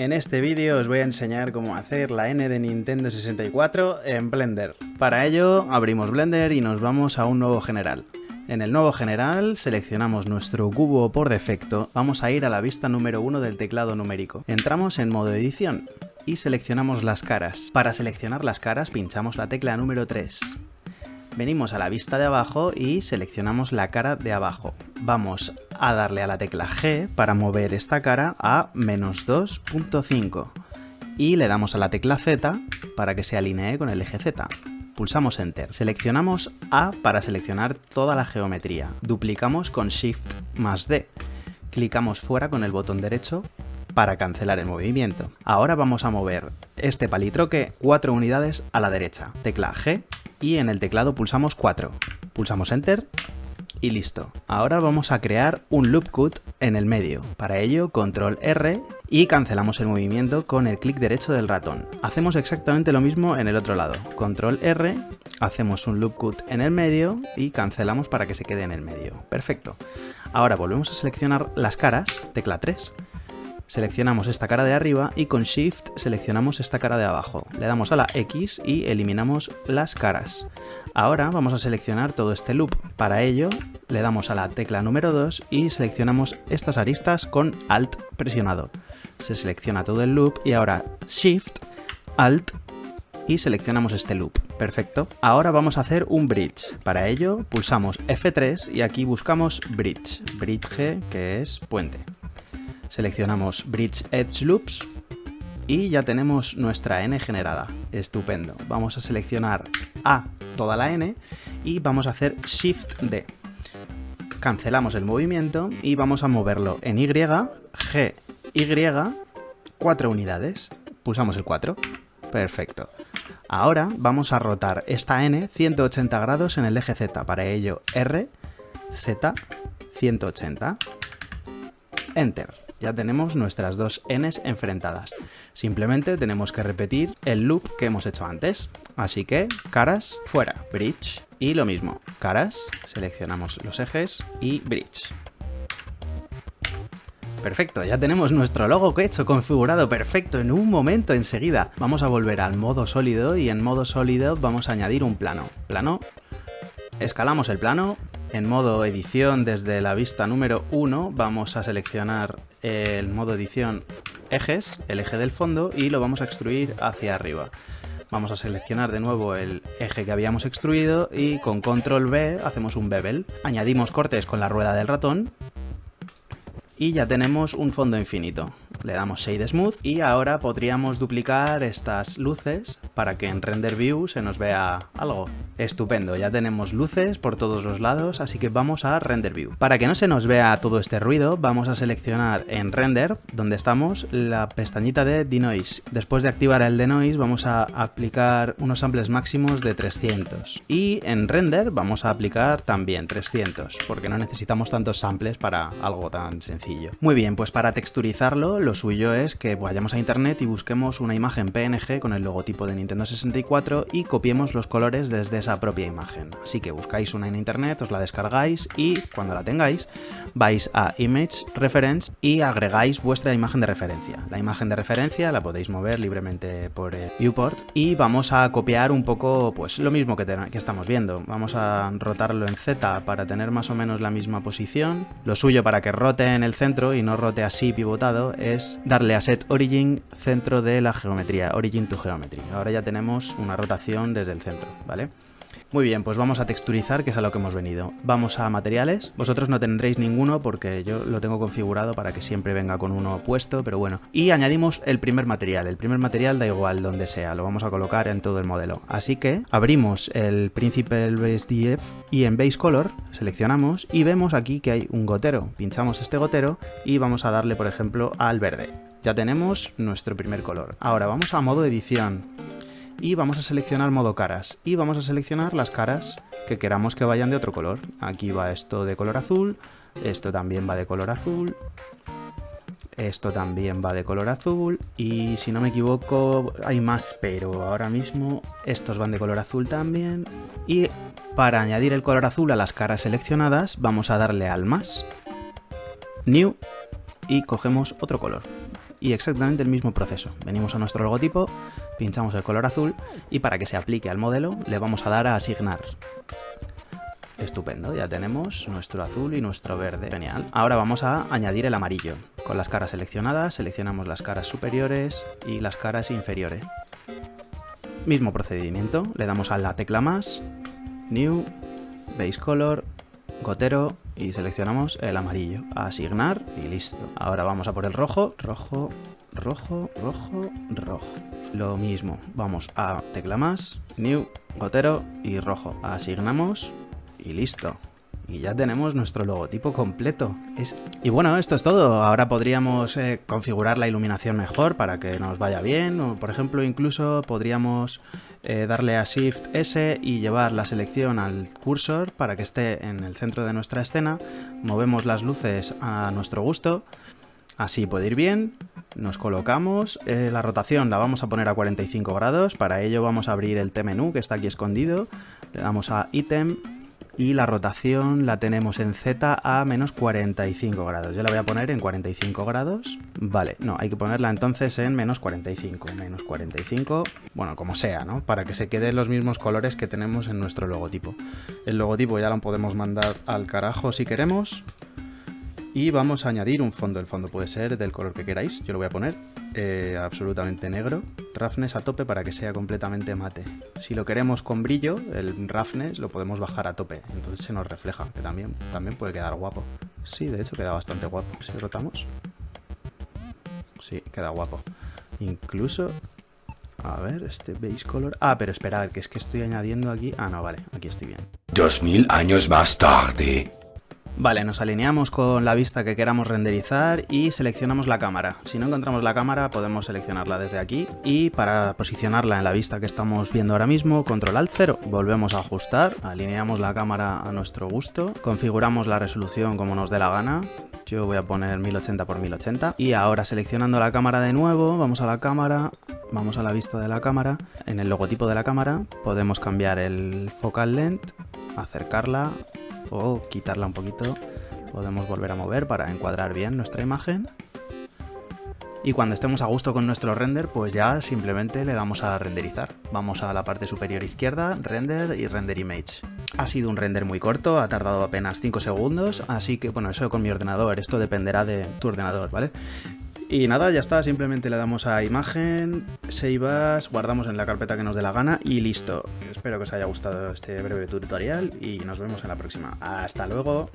En este vídeo os voy a enseñar cómo hacer la N de Nintendo 64 en Blender. Para ello abrimos Blender y nos vamos a un nuevo general. En el nuevo general seleccionamos nuestro cubo por defecto, vamos a ir a la vista número 1 del teclado numérico. Entramos en modo edición y seleccionamos las caras. Para seleccionar las caras pinchamos la tecla número 3. Venimos a la vista de abajo y seleccionamos la cara de abajo. Vamos a darle a la tecla G para mover esta cara a menos 2.5 y le damos a la tecla Z para que se alinee con el eje Z. Pulsamos Enter. Seleccionamos A para seleccionar toda la geometría. Duplicamos con Shift más D. Clicamos fuera con el botón derecho para cancelar el movimiento. Ahora vamos a mover este palitroque 4 unidades a la derecha. Tecla G y en el teclado pulsamos 4. Pulsamos Enter y listo. Ahora vamos a crear un loop cut en el medio. Para ello, control R y cancelamos el movimiento con el clic derecho del ratón. Hacemos exactamente lo mismo en el otro lado. Control R, hacemos un loop cut en el medio y cancelamos para que se quede en el medio. Perfecto. Ahora volvemos a seleccionar las caras, tecla 3, seleccionamos esta cara de arriba y con Shift seleccionamos esta cara de abajo. Le damos a la X y eliminamos las caras. Ahora vamos a seleccionar todo este loop. Para ello le damos a la tecla número 2 y seleccionamos estas aristas con Alt presionado. Se selecciona todo el loop y ahora Shift, Alt y seleccionamos este loop. Perfecto. Ahora vamos a hacer un bridge. Para ello pulsamos F3 y aquí buscamos bridge. Bridge que es puente. Seleccionamos Bridge Edge Loops y ya tenemos nuestra N generada. Estupendo. Vamos a seleccionar A toda la N y vamos a hacer Shift D. Cancelamos el movimiento y vamos a moverlo en Y, G, Y, 4 unidades. Pulsamos el 4. Perfecto. Ahora vamos a rotar esta N 180 grados en el eje Z. Para ello, R, Z, 180. Enter ya tenemos nuestras dos n's enfrentadas. Simplemente tenemos que repetir el loop que hemos hecho antes. Así que, caras, fuera, bridge. Y lo mismo, caras, seleccionamos los ejes y bridge. Perfecto, ya tenemos nuestro logo que he hecho configurado perfecto en un momento enseguida. Vamos a volver al modo sólido y en modo sólido vamos a añadir un plano. Plano, escalamos el plano, en modo edición desde la vista número 1 vamos a seleccionar el modo edición ejes, el eje del fondo y lo vamos a extruir hacia arriba. Vamos a seleccionar de nuevo el eje que habíamos extruido y con control B hacemos un bevel. Añadimos cortes con la rueda del ratón y ya tenemos un fondo infinito. Le damos Shade Smooth y ahora podríamos duplicar estas luces para que en Render View se nos vea algo. Estupendo, ya tenemos luces por todos los lados, así que vamos a Render View. Para que no se nos vea todo este ruido, vamos a seleccionar en Render, donde estamos, la pestañita de Denoise. Después de activar el Denoise vamos a aplicar unos samples máximos de 300. Y en Render vamos a aplicar también 300, porque no necesitamos tantos samples para algo tan sencillo. Muy bien, pues para texturizarlo lo suyo es que vayamos a internet y busquemos una imagen PNG con el logotipo de Nintendo 64 y copiemos los colores desde esa propia imagen. Así que buscáis una en internet, os la descargáis y cuando la tengáis vais a Image Reference y agregáis vuestra imagen de referencia. La imagen de referencia la podéis mover libremente por el viewport y vamos a copiar un poco pues lo mismo que, estamos viendo. Vamos a rotarlo en Z para tener más o menos la misma posición. Lo suyo para que rote en el centro y no rote así pivotado es darle a Set Origin centro de la geometría, Origin to Geometry. Ahora ya tenemos una rotación desde el centro, ¿vale? Muy bien, pues vamos a texturizar, que es a lo que hemos venido. Vamos a materiales. Vosotros no tendréis ninguno porque yo lo tengo configurado para que siempre venga con uno puesto, pero bueno. Y añadimos el primer material. El primer material da igual donde sea, lo vamos a colocar en todo el modelo. Así que abrimos el Principal Base DF y en Base Color seleccionamos y vemos aquí que hay un gotero. Pinchamos este gotero y vamos a darle, por ejemplo, al verde. Ya tenemos nuestro primer color. Ahora vamos a modo edición y vamos a seleccionar modo caras y vamos a seleccionar las caras que queramos que vayan de otro color. Aquí va esto de color azul, esto también va de color azul, esto también va de color azul y si no me equivoco hay más, pero ahora mismo estos van de color azul también. Y para añadir el color azul a las caras seleccionadas vamos a darle al más, new y cogemos otro color. y exactamente el mismo proceso. Venimos a nuestro logotipo, pinchamos el color azul y para que se aplique al modelo le vamos a dar a asignar. Estupendo, ya tenemos nuestro azul y nuestro verde. Genial. Ahora vamos a añadir el amarillo. Con las caras seleccionadas, seleccionamos las caras superiores y las caras inferiores. Mismo procedimiento, le damos a la tecla más, New, Base Color, Gotero y seleccionamos el amarillo. Asignar y listo. Ahora vamos a por el rojo, rojo, rojo, rojo, rojo. Lo mismo, vamos a tecla más, New, Gotero y rojo. Asignamos y listo. Y ya tenemos nuestro logotipo completo. Y bueno, esto es todo. Ahora podríamos eh, configurar la iluminación mejor para que nos vaya bien. O, por ejemplo, incluso podríamos eh, darle a Shift S y llevar la selección al cursor para que esté en el centro de nuestra escena. Movemos las luces a nuestro gusto. Así puede ir bien. Nos colocamos. Eh, la rotación la vamos a poner a 45 grados. Para ello vamos a abrir el T-menú que está aquí escondido. Le damos a Item y la rotación la tenemos en Z a menos 45 grados. Yo la voy a poner en 45 grados. Vale, no, hay que ponerla entonces en menos 45. Menos 45, bueno, como sea, ¿no? Para que se queden los mismos colores que tenemos en nuestro logotipo. El logotipo ya lo podemos mandar al carajo si queremos. Y vamos a añadir un fondo. El fondo puede ser del color que queráis. Yo lo voy a poner eh, absolutamente negro. Roughness a tope para que sea completamente mate. Si lo queremos con brillo, el roughness lo podemos bajar a tope. Entonces se nos refleja, que también, también puede quedar guapo. Sí, de hecho queda bastante guapo. Si rotamos. Sí, queda guapo. Incluso... A ver, este base color... Ah, pero esperad, que es que estoy añadiendo aquí... Ah, no, vale, aquí estoy bien. Dos mil años más tarde. Vale, nos alineamos con la vista que queramos renderizar y seleccionamos la cámara. Si no encontramos la cámara podemos seleccionarla desde aquí y para posicionarla en la vista que estamos viendo ahora mismo, control alt 0, volvemos a ajustar, alineamos la cámara a nuestro gusto, configuramos la resolución como nos dé la gana, yo voy a poner 1080 x 1080 y ahora seleccionando la cámara de nuevo, vamos a la cámara, vamos a la vista de la cámara, en el logotipo de la cámara podemos cambiar el focal length, acercarla o quitarla un poquito podemos volver a mover para encuadrar bien nuestra imagen. Y cuando estemos a gusto con nuestro render pues ya simplemente le damos a renderizar. Vamos a la parte superior izquierda, render y render image. Ha sido un render muy corto, ha tardado apenas 5 segundos así que bueno eso con mi ordenador, esto dependerá de tu ordenador, ¿vale? Y nada, ya está, simplemente le damos a imagen, save as, guardamos en la carpeta que nos dé la gana y listo. Espero que os haya gustado este breve tutorial y nos vemos en la próxima. ¡Hasta luego!